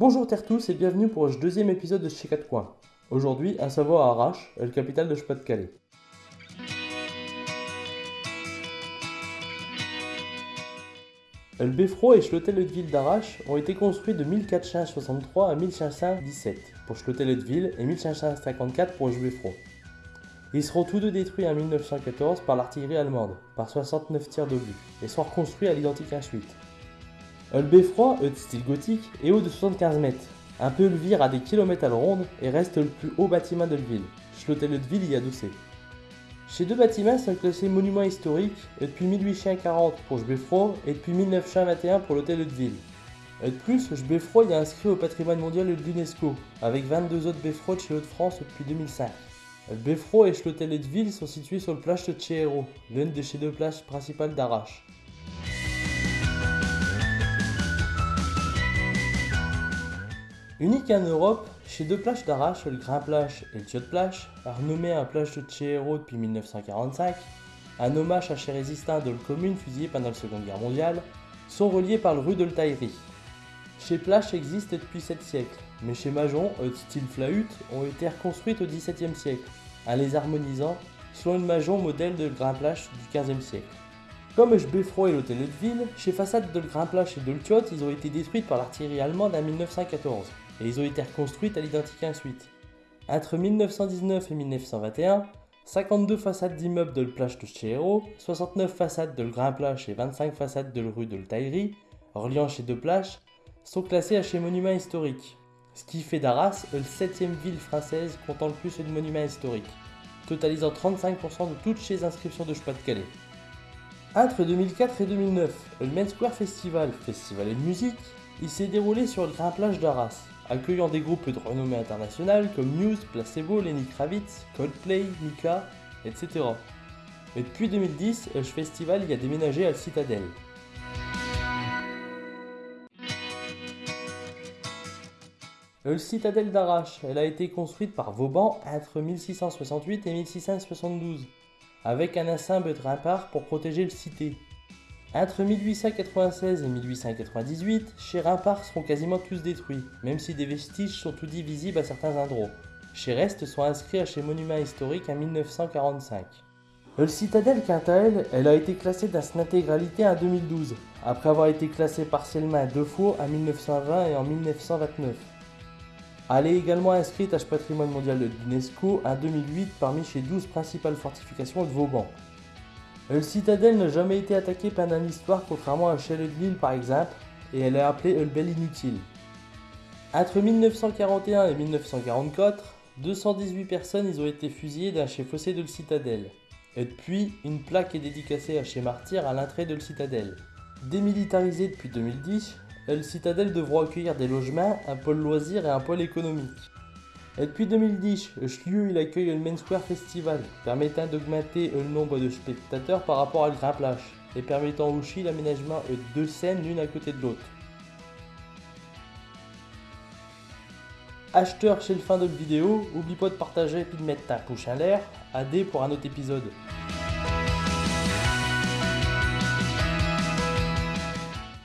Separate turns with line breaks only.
Bonjour terre tous et bienvenue pour le deuxième épisode de Chez 4 Coins. Aujourd'hui, un savoir à Arrache, la capitale de Pas-de-Calais. Le beffroi et l'hôtel de ville d'Arrache ont été construits de 1463 à 1517 pour l'hôtel de et 1554 pour beffroi. Ils seront tous deux détruits en 1914 par l'artillerie allemande, par 69 tirs d'obus, et sont reconstruits à l'identique ensuite. Le beffroi, de style gothique, est haut de 75 mètres, un peu vire à des kilomètres à la et reste le plus haut bâtiment de la ville. L'hôtel de ville y adossé. Ces deux bâtiments sont classés monuments historiques depuis 1840 pour Beffroi et depuis 1921 pour l'hôtel de ville. Et de plus, Beffroi est inscrit au patrimoine mondial de l'UNESCO, avec 22 autres beffrois de chez Hauts-de-France depuis 2005. Beffroi et l'hôtel de ville sont situés sur le plage de Tchéhéro, l'une de ces deux plages principales d'Arrache. Unique en Europe, chez deux plages d'Arrache, le Grand Plage et le Tiot Plage, renommé à plage de Tchéhéro depuis 1945, un hommage à ces résistants de la commune fusillés pendant la Seconde Guerre mondiale, sont reliés par le rue de l'Taillerie. Chez Plage existe depuis 7 siècles, mais chez Majon, de style flahut, ont été reconstruites au XVIIe siècle, en les harmonisant selon une Majon modèle de Grand Plage du XVe siècle. Comme Beffroi et l'hôtel de ville, chez façades de Grand Plage et de Tiot, ils ont été détruites par l'artillerie allemande en 1914 et ils ont été reconstruites à l'identique ensuite. Entre 1919 et 1921, 52 façades d'immeubles de la plage de Chéhéro, 69 façades de le Grand Plage et 25 façades de la rue de l'Taillerie, reliant chez deux plages, sont classées à chez monuments historiques, ce qui fait d'Arras la 7ème ville française comptant le plus de monuments historiques, totalisant 35% de toutes ces inscriptions de Pas-de-Calais. Entre 2004 et 2009, le Main Square Festival, festival de musique, il s'est déroulé sur le Grand Plage d'Arras, accueillant des groupes de renommée internationale comme Muse, Placebo, Lenny Kravitz, Coldplay, Mika, etc. Et depuis 2010, le festival y a déménagé à Citadel. Le Citadelle d'Arrache, elle a été construite par Vauban entre 1668 et 1672, avec un ensemble de remparts pour protéger le cité. Entre 1896 et 1898, chez remparts seront quasiment tous détruits, même si des vestiges sont tout visibles à certains endroits. Chez restes sont inscrits à chez monuments historiques en 1945. Le citadelle, quant à elle, a été classée dans son intégralité en 2012, après avoir été classée partiellement deux fois en 1920 et en 1929. Elle est également inscrite à ce patrimoine mondial de l'UNESCO en 2008 parmi les 12 principales fortifications de Vauban, le citadelle n'a jamais été attaquée pendant l'histoire contrairement à de l'île par exemple, et elle est appelée le Bel Inutile. Entre 1941 et 1944, 218 personnes y ont été fusillées dans chez fossé de le citadelle. Et depuis, une plaque est dédicacée à chez Martyr à l'entrée de le citadelle. Démilitarisée depuis 2010, le citadelle devra accueillir des logements, un pôle loisirs et un pôle économique. Et depuis 2010, lieu il accueille le Main Square Festival, permettant d'augmenter le nombre de spectateurs par rapport à Grand Plage, et permettant aussi l'aménagement de deux scènes l'une à côté de l'autre. Acheteur chez le fin de la vidéo, oublie pas de partager et de mettre ta pouce en l'air, AD pour un autre épisode.